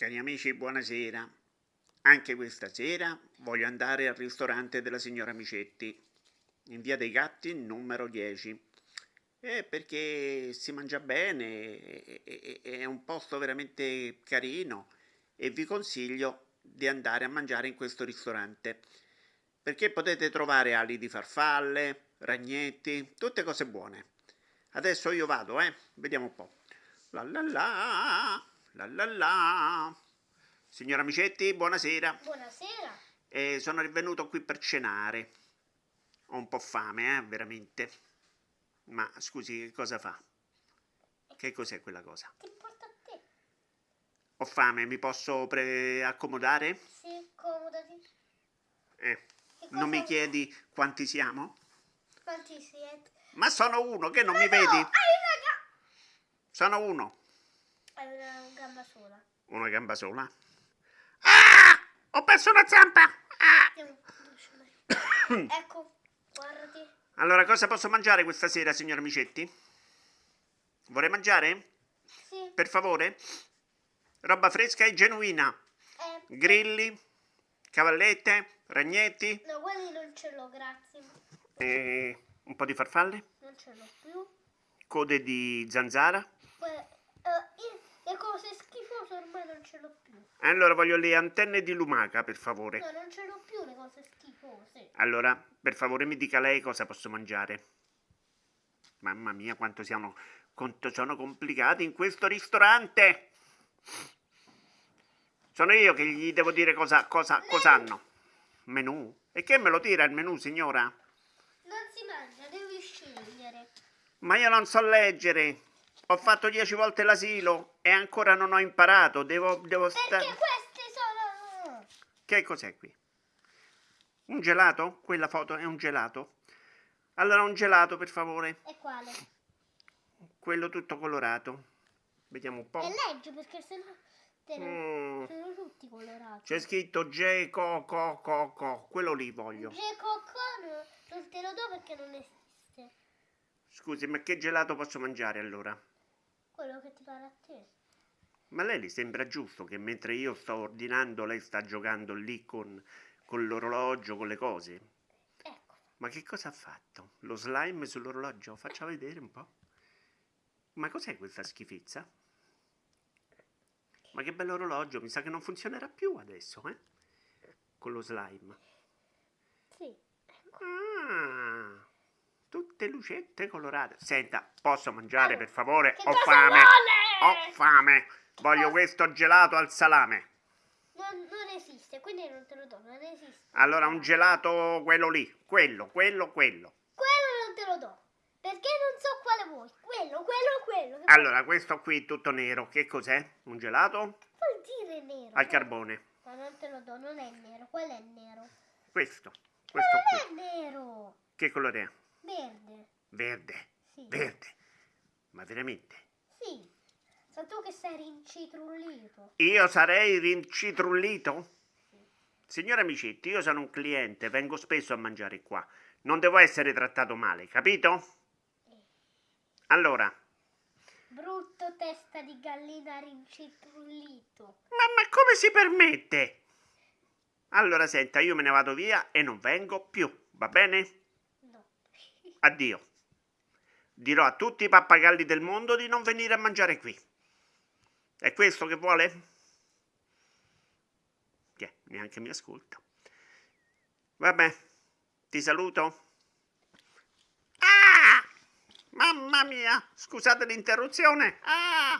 Cari amici, buonasera. Anche questa sera voglio andare al ristorante della signora Micetti, in via dei Gatti, numero 10. Eh, perché si mangia bene, è un posto veramente carino e vi consiglio di andare a mangiare in questo ristorante. Perché potete trovare ali di farfalle, ragnetti, tutte cose buone. Adesso io vado, eh? Vediamo un po'. La la la! La la la. Signora Micetti, buonasera. Buonasera. Eh, sono rivenuto qui per cenare. Ho un po' fame, eh, veramente. Ma scusi, che cosa fa? Che cos'è quella cosa? Ti importa a te? Ho fame, mi posso accomodare? Sì, accomodati. Eh, non mi chiedi quanti siamo? Quanti siete? Ma sono uno, che non Ma mi no, vedi? Sono uno. Una gamba sola. Una gamba sola. Ah! Ho perso una zampa! Ah! Ecco, guardati. Allora, cosa posso mangiare questa sera, signor Micetti? Vorrei mangiare? Sì. Per favore? Roba fresca e genuina. Eh, Grilli, cavallette, ragnetti, no, quelli non ce l'ho, grazie. e un po' di farfalle, Non ce l'ho più. code di zanzara. Le cose schifose ormai non ce l'ho più. Allora, voglio le antenne di lumaca, per favore. No, non ce l'ho più le cose schifose. Allora, per favore mi dica lei cosa posso mangiare. Mamma mia, quanto siano, quanto sono complicati in questo ristorante. Sono io che gli devo dire cosa, cosa, cosa hanno. Menù? E che me lo tira il menù, signora? Non si mangia, devi scegliere. Ma io non so leggere. Ho fatto dieci volte l'asilo e ancora non ho imparato. Devo, devo Perché stare... queste sono... Che cos'è qui? Un gelato? Quella foto è un gelato? Allora un gelato, per favore. E quale? Quello tutto colorato. Vediamo un po'. E leggi perché sennò te ne- Mm, sono tutti colorati. C'è scritto J co co co co. Quello lì voglio. G Cocco non te lo do perché non esiste. Scusi, ma che gelato posso mangiare allora? Quello che ti pare a te. Ma lei le sembra giusto che mentre io sto ordinando lei sta giocando lì con, con l'orologio, con le cose? Ecco. Ma che cosa ha fatto? Lo slime sull'orologio? Faccia vedere un po'. Ma cos'è questa schifezza? Ma che bell'orologio, mi sa che non funzionerà più adesso, eh? Con lo slime. Sì. Ah, tutte lucette colorate. Senta, posso mangiare per favore? Che Ho cosa fame. vuole? Ho fame. Voglio cosa- questo gelato al salame. Non, non esiste, quindi non te lo do, non esiste. Allora un gelato quello lì, quello, quello, quello. Quello non te lo do. Perché non so quale vuoi. Quello, quello, quello. Allora questo qui tutto nero, che cos'è? Un gelato vuol dire nero? al carbone. No, non te lo do, non è nero. Quello è nero. Questo, questo Non qui. è nero. Che colore è? Verde. Verde, Sì. verde. Ma veramente? Sì. Sei tu che sei rincitrullito. Io sarei rincitrullito? Signora Micetti, io sono un cliente, vengo spesso a mangiare qua. Non devo essere trattato male, capito? Allora, Brutto testa di gallina rincitrullito. ma, ma come si permette? Allora senta, io me ne vado via e non vengo più, va bene? Addio. Dirò a tutti i pappagalli del mondo di non venire a mangiare qui. È questo che vuole? Tiè, neanche mi ascolta. Vabbè, ti saluto. Ah! Mamma mia, scusate l'interruzione. Ah!